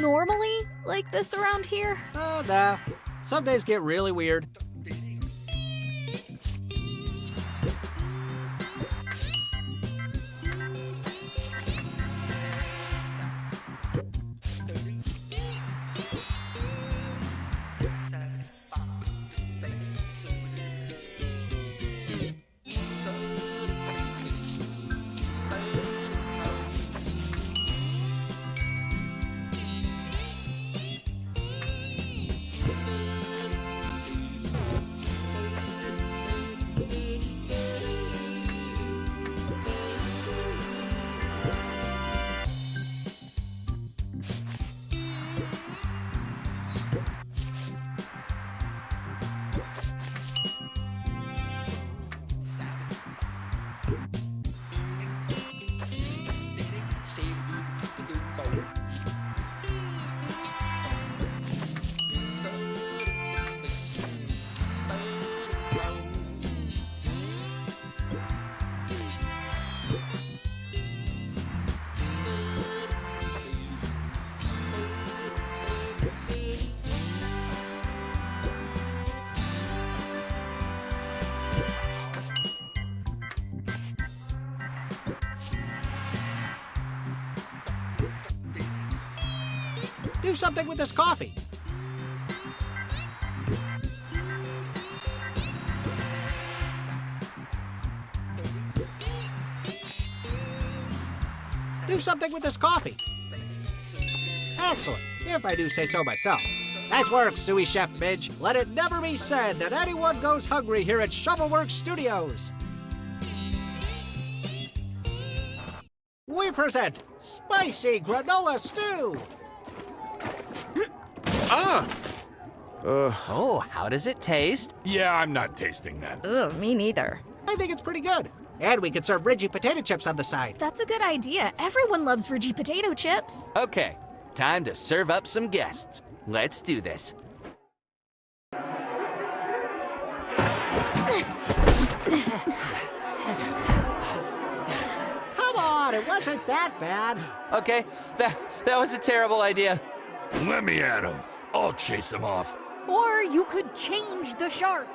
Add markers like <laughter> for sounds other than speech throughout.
normally like this around here? Oh, nah. Some days get really weird. Do something with this coffee. Do something with this coffee. Excellent, if I do say so myself. Nice work, Sous Chef Midge. Let it never be said that anyone goes hungry here at Shovelworks Studios. We present Spicy Granola Stew. Ah! Uh, Oh, how does it taste? yeah, I'm not tasting that. Ugh, me neither. I think it's pretty good. And we could serve Reggie potato chips on the side. That's a good idea. Everyone loves Reggie potato chips. Okay, time to serve up some guests. Let's do this. Come on, it wasn't that bad. Okay, that that was a terrible idea. Let me at him. I'll chase him off. Or you could change the shark.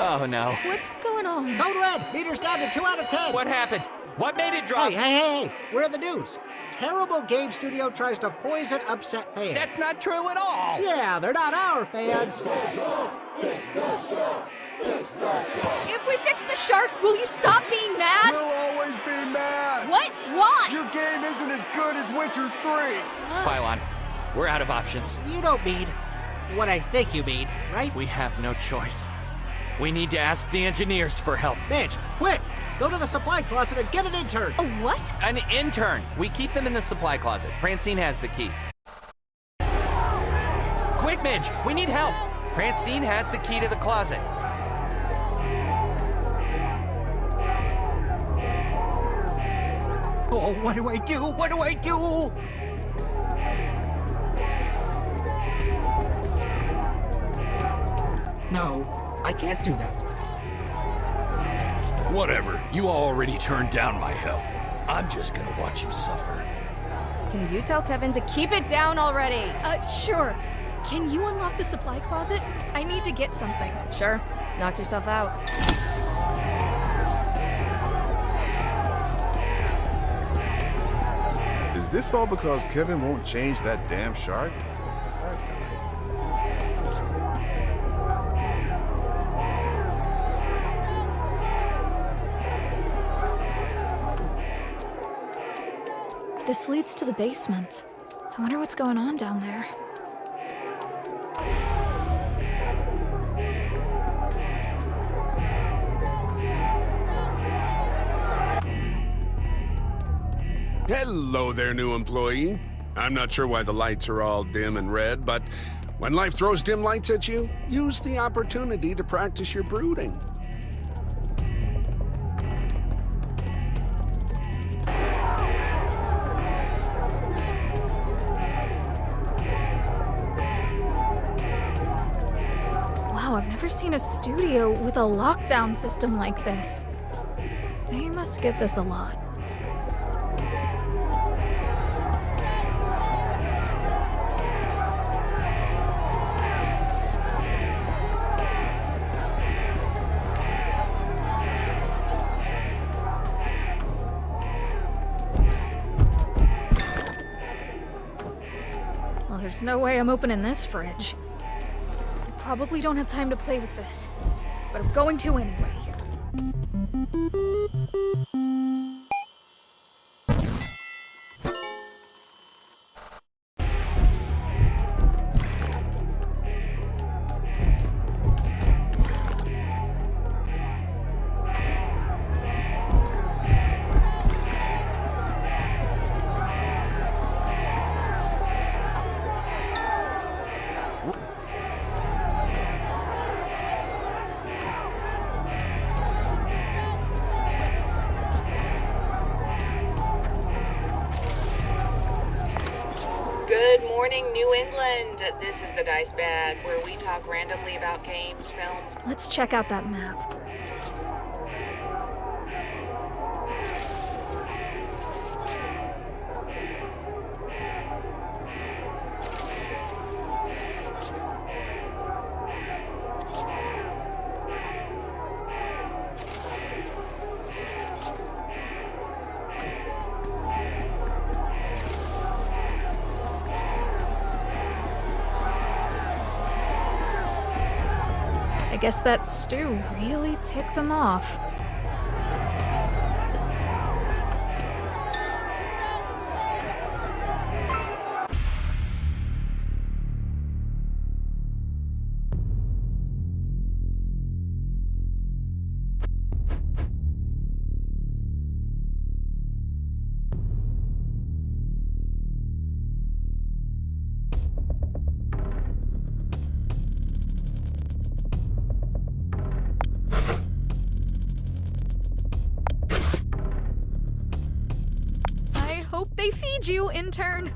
Oh no. What's going on? Code red, meters down to 2 out of 10. What happened? What made it drop? Hey, hey, hey, we're in the news. Terrible Game Studio tries to poison upset fans. That's not true at all. Yeah, they're not our fans. If we fix the shark, will you stop being mad? We'll always be mad. What? Why? Your game isn't as good as Witcher 3. Pylon, we're out of options. You don't mean what I think you mean, right? We have no choice. We need to ask the engineers for help. Midge, quick! Go to the supply closet and get an intern. A what? An intern. We keep them in the supply closet. Francine has the key. Quick, Midge! We need help! Francine has the key to the closet. Oh, what do I do? What do I do? No, I can't do that. Whatever. You already turned down my help. I'm just gonna watch you suffer. Can you tell Kevin to keep it down already? Uh, sure. Can you unlock the supply closet? I need to get something. Sure. Knock yourself out. Is this all because Kevin won't change that damn shark? This leads to the basement. I wonder what's going on down there. Hello there, new employee. I'm not sure why the lights are all dim and red, but when life throws dim lights at you, use the opportunity to practice your brooding. Wow, I've never seen a studio with a lockdown system like this. They must get this a lot. No way I'm opening this fridge. I probably don't have time to play with this, but I'm going to anyway. Check out that map. I guess that stew really ticked him off. Hope they feed you, intern.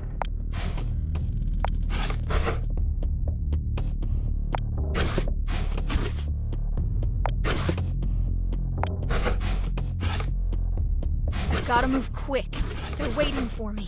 Gotta move quick. They're waiting for me.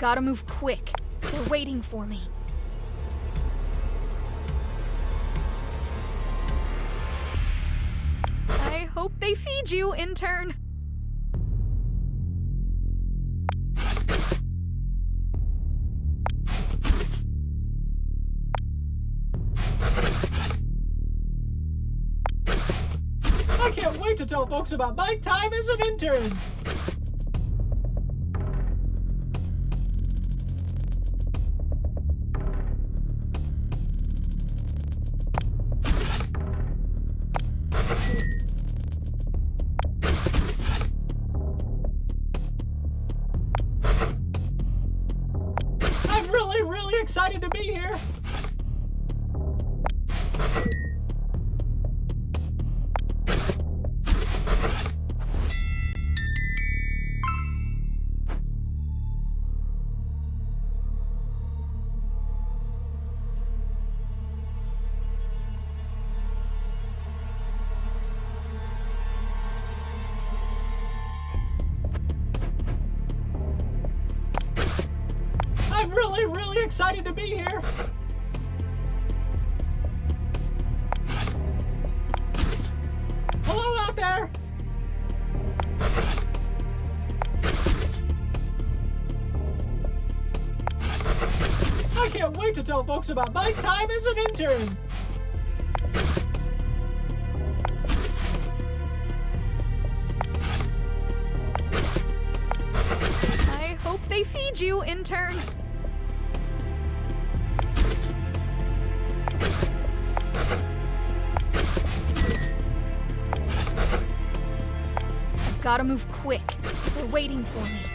Gotta move quick. They're waiting for me. I hope they feed you, intern. I can't wait to tell folks about my time as an intern. I'm really, really excited to be here. Hello out there. I can't wait to tell folks about my time as an intern. I hope they feed you, intern. Gotta move quick. They're waiting for me.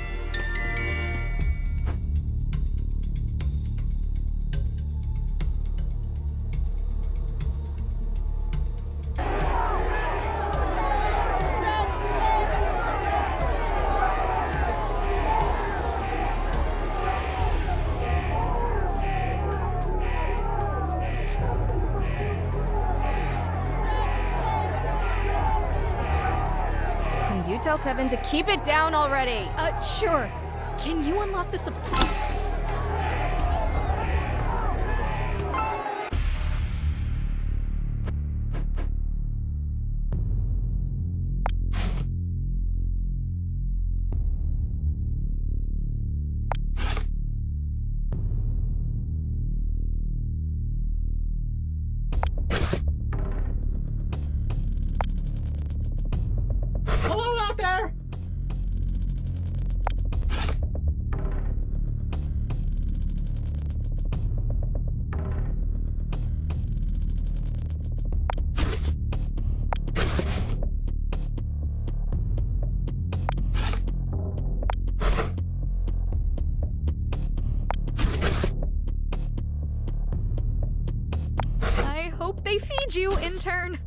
Tell Kevin to keep it down already? Uh, sure. Can you unlock the supply? You, intern.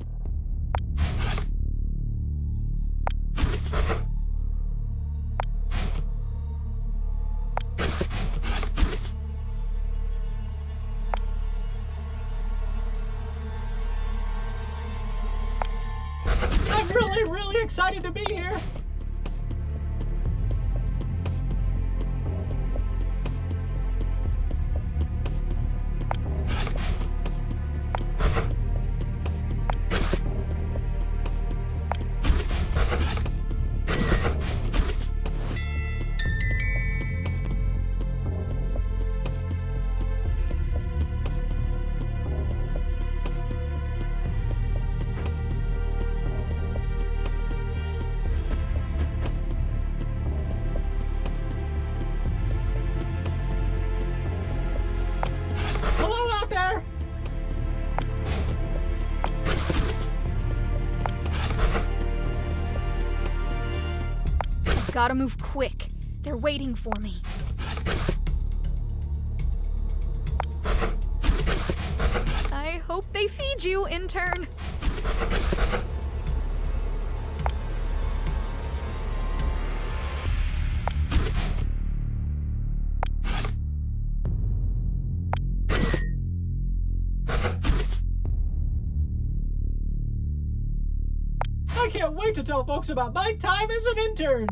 Gotta move quick. They're waiting for me. I hope they feed you, intern. I can't wait to tell folks about my time as an intern.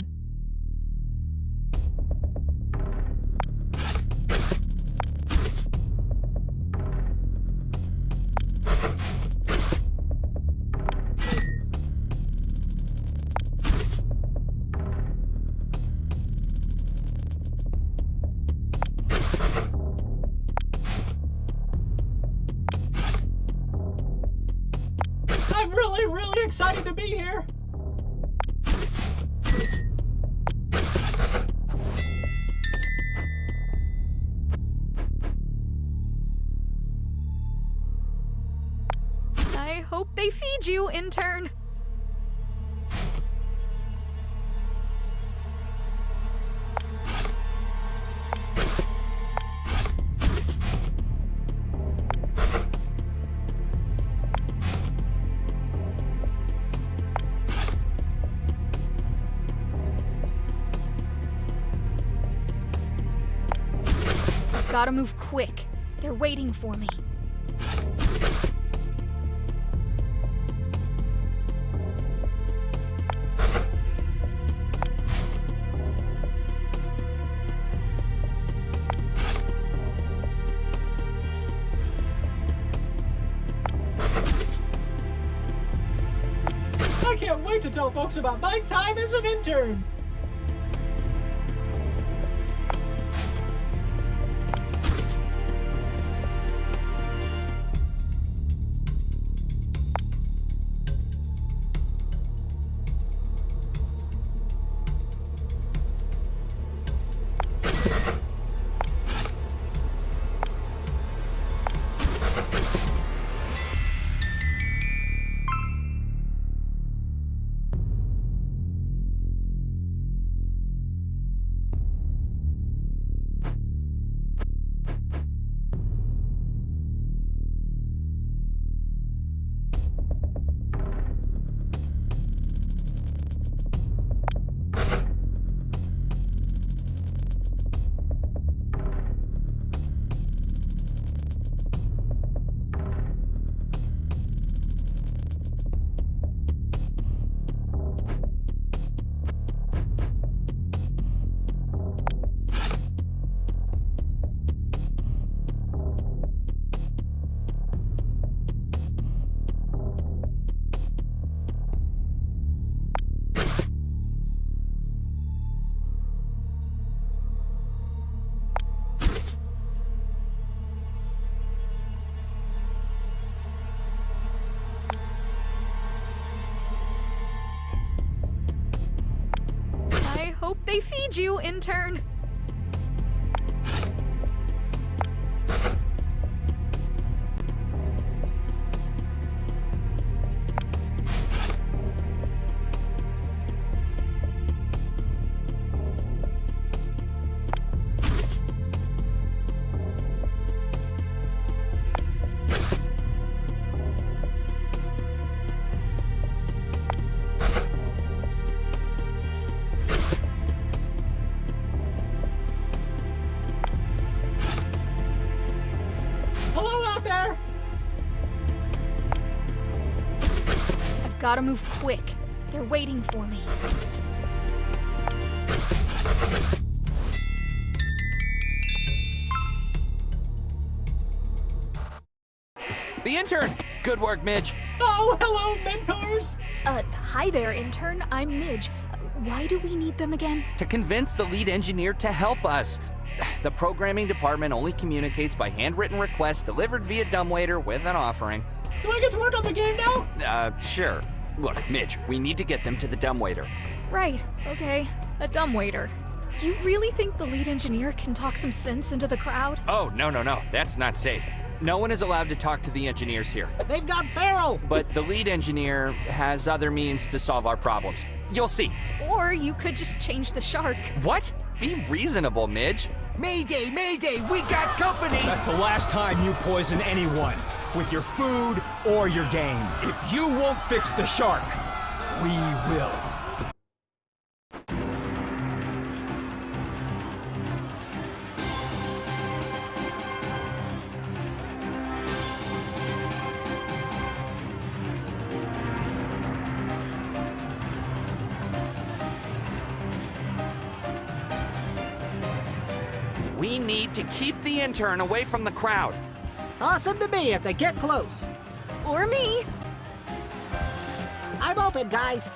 Gotta move quick. They're waiting for me. I can't wait to tell folks about my time as an intern. They feed you, intern. Hello out there! I've gotta move quick. They're waiting for me. The intern! Good work, Midge. Oh, hello, mentors! Uh, hi there, intern. I'm Midge. Why do we need them again? To convince the lead engineer to help us. The programming department only communicates by handwritten requests delivered via dumbwaiter with an offering. Do I get to work on the game now? Uh, sure. Look, Midge, we need to get them to the dumbwaiter. Right, okay. A dumbwaiter. You really think the lead engineer can talk some sense into the crowd? Oh, no, no, no. That's not safe. No one is allowed to talk to the engineers here. They've got Barrel! But the lead engineer has other means to solve our problems. You'll see. Or you could just change the shark. What? Be reasonable, Midge. Mayday, Mayday, we got company! That's the last time you poison anyone with your food or your game. If you won't fix the shark, we will. Keep the intern away from the crowd. Toss them to me if they get close. Or me. I'm open, guys.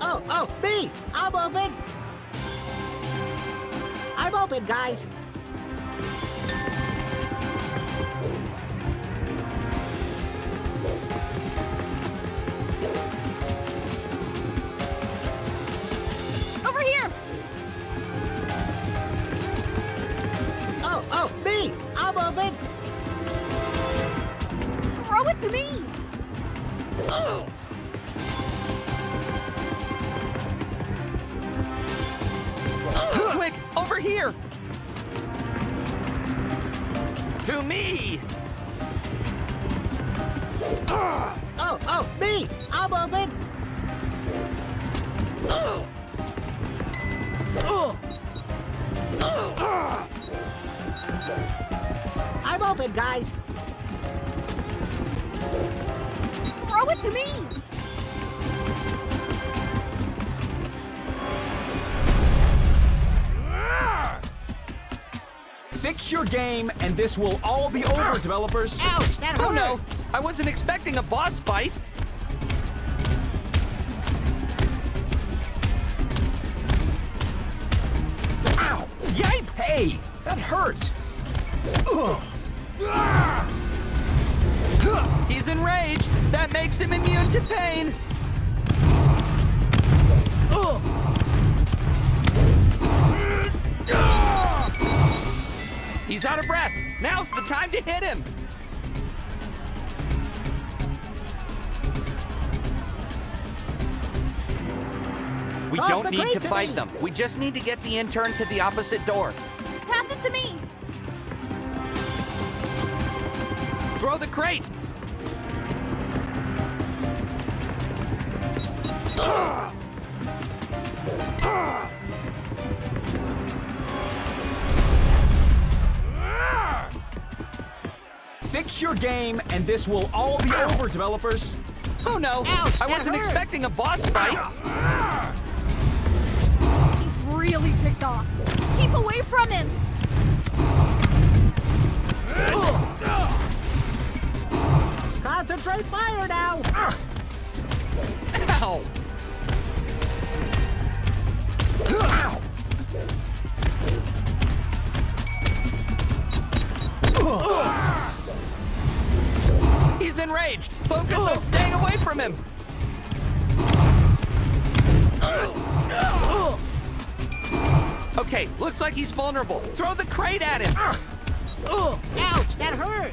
Oh, oh, me! I'm open! I'm open, guys. Fix your game, and this will all be over, developers. Ouch, that hurts! Oh no! I wasn't expecting a boss fight! Ow! Yipe! Hey, that hurt. He's enraged! That makes him immune to pain! He's out of breath! Now's the time to hit him! We Toss don't need to to fight me. them. We just need to get the intern to the opposite door. Pass it to me! Throw the crate! Fix your game, and this will all be over, developers. Oh no! Ouch, I wasn't hurts. expecting a boss fight! He's really ticked off. Keep away from him! Concentrate fire now! Ow! Enraged. Focus on staying away from him. Okay, looks like he's vulnerable. Throw the crate at him. Ouch, that hurt.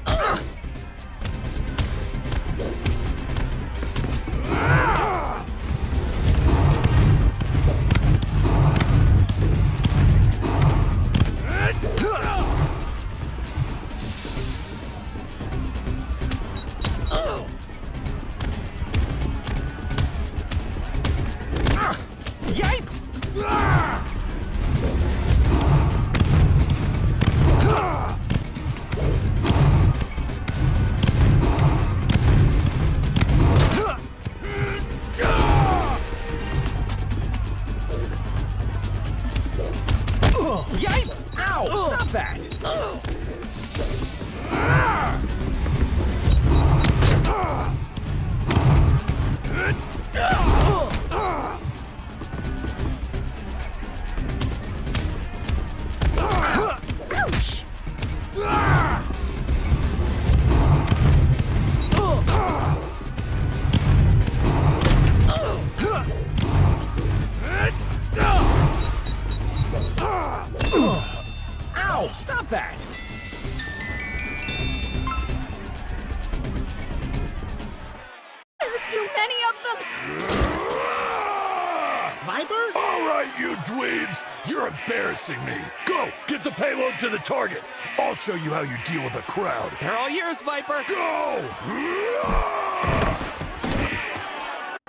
Show you how you deal with a crowd. They're all yours, Viper. Go!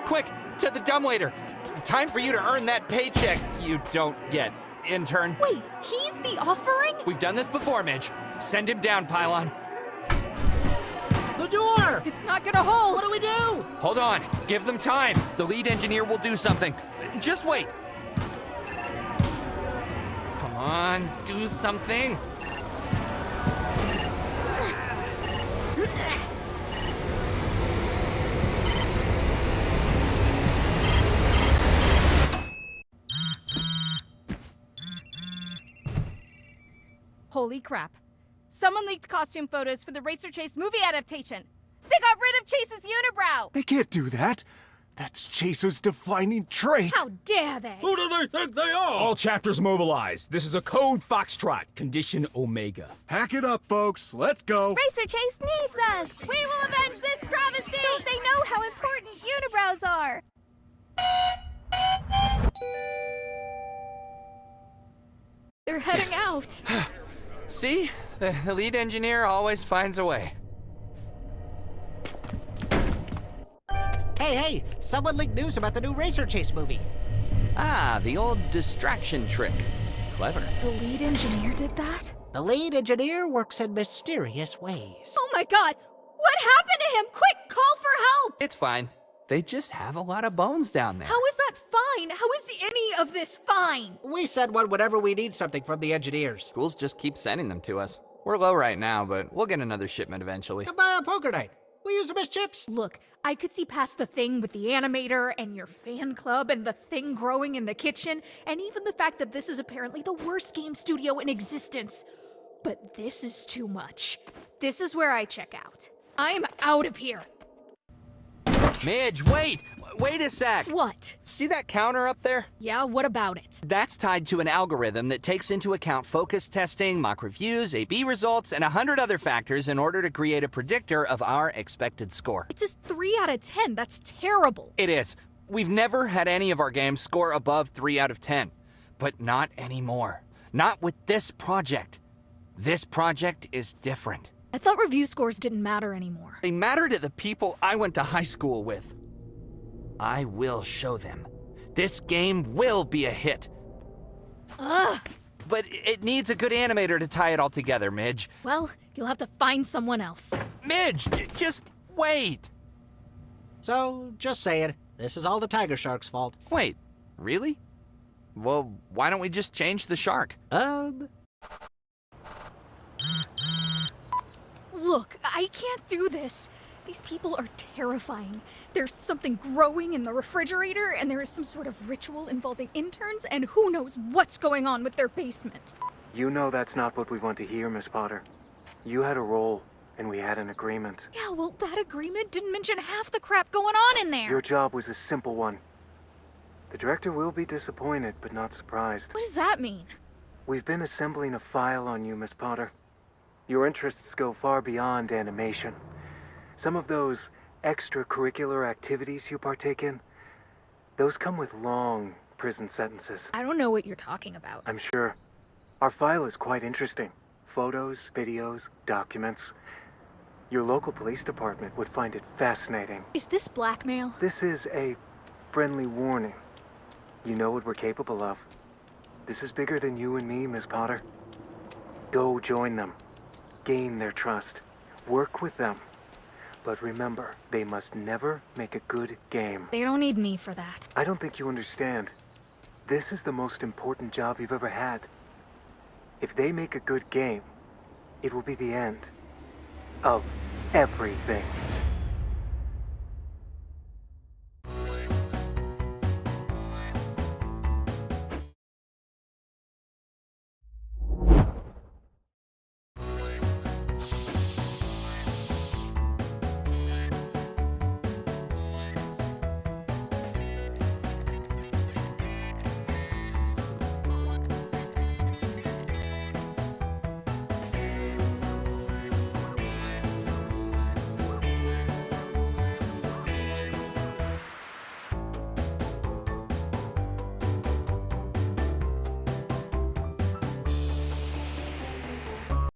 Quick, to the dumbwaiter. Time for you to earn that paycheck you don't get, intern. Wait, he's the offering? We've done this before, Midge. Send him down, Pylon. The door! It's not gonna hold! What do we do? Hold on. Give them time. The lead engineer will do something. Just wait. Come on, do something. Holy crap. Someone leaked costume photos for the Racer Chase movie adaptation. They got rid of Chase's unibrow! They can't do that. That's Chaser's defining trait. How dare they? Who do they think they are? All chapters mobilized. This is a code Foxtrot, condition Omega. Hack it up, folks. Let's go. Racer Chase needs us! We will avenge this travesty! Don't they know how important unibrows are? They're heading out. <sighs> See? The, the lead engineer always finds a way. Hey, hey, someone leaked news about the new Racer Chase movie. Ah, the old distraction trick. Clever. The lead engineer did that? The lead engineer works in mysterious ways. Oh my god! What happened to him? Quick, call for help! It's fine. They just have a lot of bones down there. How is that fine? How is any of this fine? We send one whenever we need something from the engineers. Schools just keep sending them to us. We're low right now, but we'll get another shipment eventually. Come on poker night. We use them as chips. Look, I could see past the thing with the animator and your fan club and the thing growing in the kitchen, and even the fact that this is apparently the worst game studio in existence. But this is too much. This is where I check out. I'm out of here. Midge, wait! Wait a sec! What? See that counter up there? Yeah, what about it? That's tied to an algorithm that takes into account focus testing, mock reviews, A-B results, and a hundred other factors in order to create a predictor of our expected score. It says 3 out of 10. That's terrible. It is. We've never had any of our games score above 3 out of 10. But not anymore. Not with this project. This project is different. I thought review scores didn't matter anymore. They matter to the people I went to high school with. I will show them. This game will be a hit. Ugh. But it needs a good animator to tie it all together, Midge. Well, you'll have to find someone else. Midge, j- just wait. So, just saying, this is all the Tiger Shark's fault. Wait, really? Well, why don't we just change the shark? Um, Look, I can't do this. These people are terrifying. There's something growing in the refrigerator, and there is some sort of ritual involving interns, and who knows what's going on with their basement. You know that's not what we want to hear, Miss Potter. You had a role, and we had an agreement. Yeah, well, that agreement didn't mention half the crap going on in there. Your job was a simple one. The director will be disappointed, but not surprised. What does that mean? We've been assembling a file on you, Miss Potter. Your interests go far beyond animation. Some of those extracurricular activities you partake in, those come with long prison sentences. I don't know what you're talking about. I'm sure. Our file is quite interesting. Photos, videos, documents. Your local police department would find it fascinating. Is this blackmail? This is a friendly warning. You know what we're capable of. This is bigger than you and me, Miss Potter. Go join them. Gain their trust. Work with them. But remember, they must never make a good game. They don't need me for that. I don't think you understand. This is the most important job you've ever had. If they make a good game, it will be the end of everything.